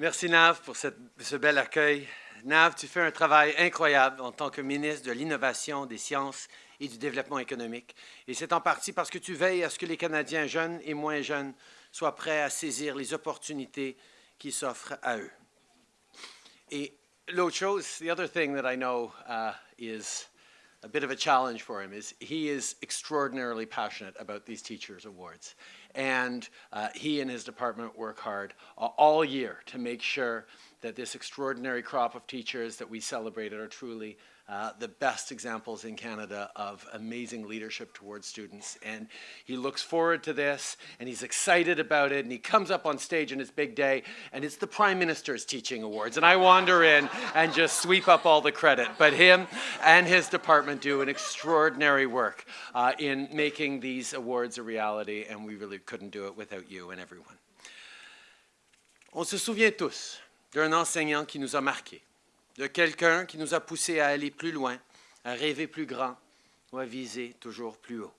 Merci Nav pour ce bel accueil. Nav, tu fais un travail incroyable en tant que ministre de l'Innovation, des Sciences et du Développement économique. Et c'est en partie parce que tu veilles à ce que les Canadiens jeunes et moins jeunes soient prêts à saisir les opportunités qui s'offrent à eux. Et l'autre chose, the other thing that I know uh, is a bit of a challenge for him is he is extraordinarily passionate about these Teachers Awards. And uh, he and his department work hard uh, all year to make sure that this extraordinary crop of teachers that we celebrated are truly uh, the best examples in Canada of amazing leadership towards students. And he looks forward to this, and he's excited about it, and he comes up on stage on his big day, and it's the Prime Minister's Teaching Awards. And I wander in and just sweep up all the credit. But him and his department do an extraordinary work uh, in making these awards a reality, and we really couldn't do it without you and everyone. On se souvient tous d'un enseignant qui nous a marqués. de quelqu'un qui nous a poussés à aller plus loin, à rêver plus grand ou à viser toujours plus haut,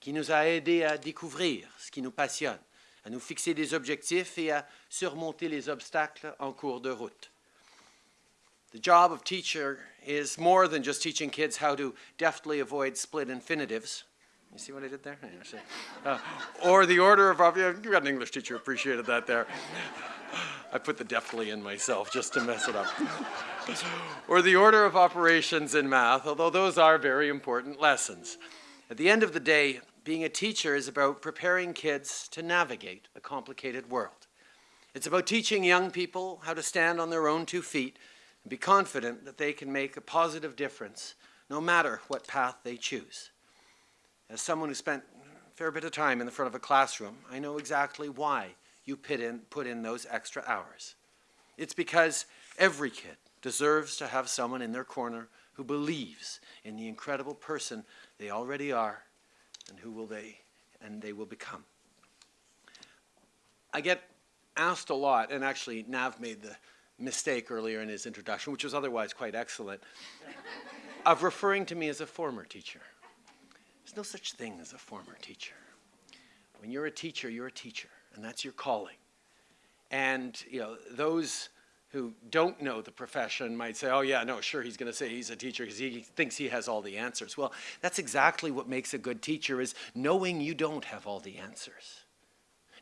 qui nous a aidés à découvrir ce qui nous passionne, à nous fixer des objectifs et à surmonter les obstacles en cours de route. The job of teacher is more than just teaching kids how to deftly avoid split infinitives. You see what I did there? Uh, or the order of, you got an English teacher, appreciated that there. I put the deftly in myself just to mess it up. or the order of operations in math, although those are very important lessons. At the end of the day, being a teacher is about preparing kids to navigate a complicated world. It's about teaching young people how to stand on their own two feet and be confident that they can make a positive difference no matter what path they choose. As someone who spent a fair bit of time in the front of a classroom, I know exactly why you put in, put in those extra hours. It's because every kid deserves to have someone in their corner who believes in the incredible person they already are and who will they and they will become. I get asked a lot, and actually Nav made the mistake earlier in his introduction, which was otherwise quite excellent, of referring to me as a former teacher. There's no such thing as a former teacher. When you're a teacher, you're a teacher and that's your calling. And you know, those who don't know the profession might say, oh yeah, no, sure, he's going to say he's a teacher because he thinks he has all the answers. Well, that's exactly what makes a good teacher is knowing you don't have all the answers.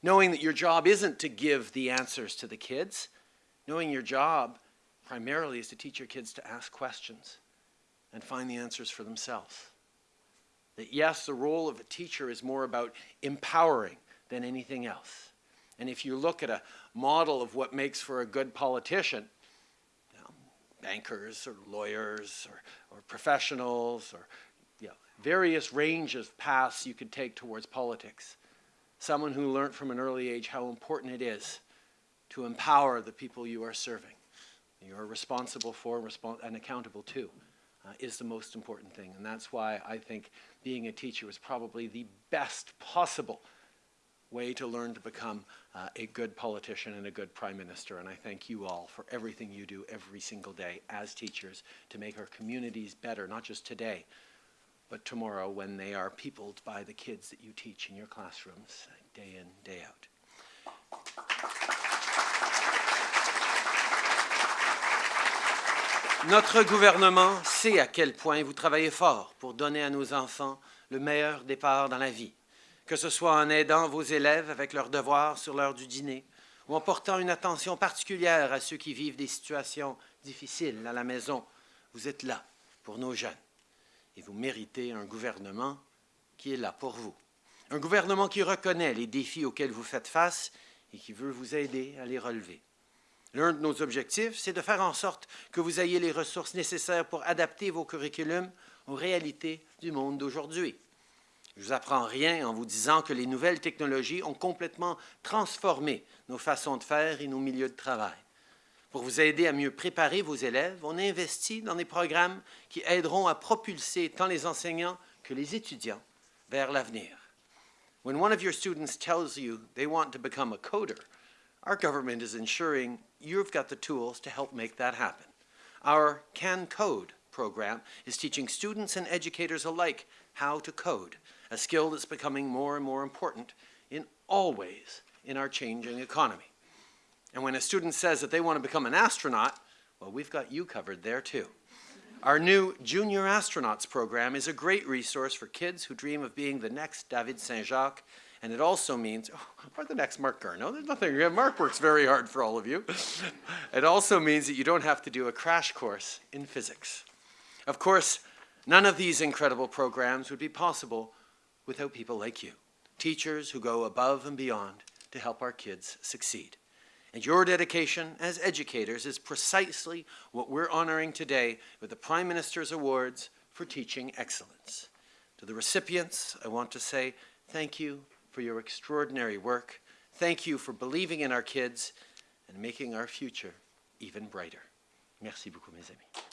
Knowing that your job isn't to give the answers to the kids. Knowing your job primarily is to teach your kids to ask questions and find the answers for themselves. That yes, the role of a teacher is more about empowering than anything else. And if you look at a model of what makes for a good politician, you know, bankers or lawyers or, or professionals or you know, various ranges of paths you could take towards politics. Someone who learned from an early age how important it is to empower the people you are serving, you are responsible for and accountable to, uh, is the most important thing. And that's why I think being a teacher is probably the best possible way to learn to become uh, a good politician and a good prime minister. And I thank you all for everything you do every single day as teachers to make our communities better, not just today, but tomorrow when they are peopled by the kids that you teach in your classrooms day in, day out. Notre gouvernement sait à quel point vous travaillez fort pour donner à nos enfants le meilleur départ dans la vie. Que ce soit en aidant vos élèves avec leurs devoirs sur l'heure du dîner ou en portant une attention particulière à ceux qui vivent des situations difficiles à la maison. Vous êtes là pour nos jeunes et vous méritez un gouvernement qui est là pour vous. Un gouvernement qui reconnaît les défis auxquels vous faites face et qui veut vous aider à les relever. L'un de nos objectifs, c'est de faire en sorte que vous ayez les ressources nécessaires pour adapter vos curriculums aux réalités du monde d'aujourd'hui. Je ne vous apprends rien en vous disant que les nouvelles technologies ont complètement transformé nos façons de faire et nos milieux de travail. Pour vous aider à mieux préparer vos élèves, on investit dans des programmes qui aideront à propulser tant les enseignants que les étudiants vers l'avenir. When one of your students tells you they want to become a coder, our government is ensuring you've got the tools to help make that happen. Our Can Code program is teaching students and educators alike how to code a skill that's becoming more and more important in all ways in our changing economy. And when a student says that they want to become an astronaut, well, we've got you covered there too. Our new Junior Astronauts program is a great resource for kids who dream of being the next David Saint-Jacques, and it also means, oh, or the next Marc Garneau, there's nothing, Marc works very hard for all of you. It also means that you don't have to do a crash course in physics. Of course, none of these incredible programs would be possible without people like you, teachers who go above and beyond to help our kids succeed. And your dedication as educators is precisely what we're honoring today with the Prime Minister's Awards for Teaching Excellence. To the recipients, I want to say thank you for your extraordinary work. Thank you for believing in our kids and making our future even brighter. Merci beaucoup, mes amis.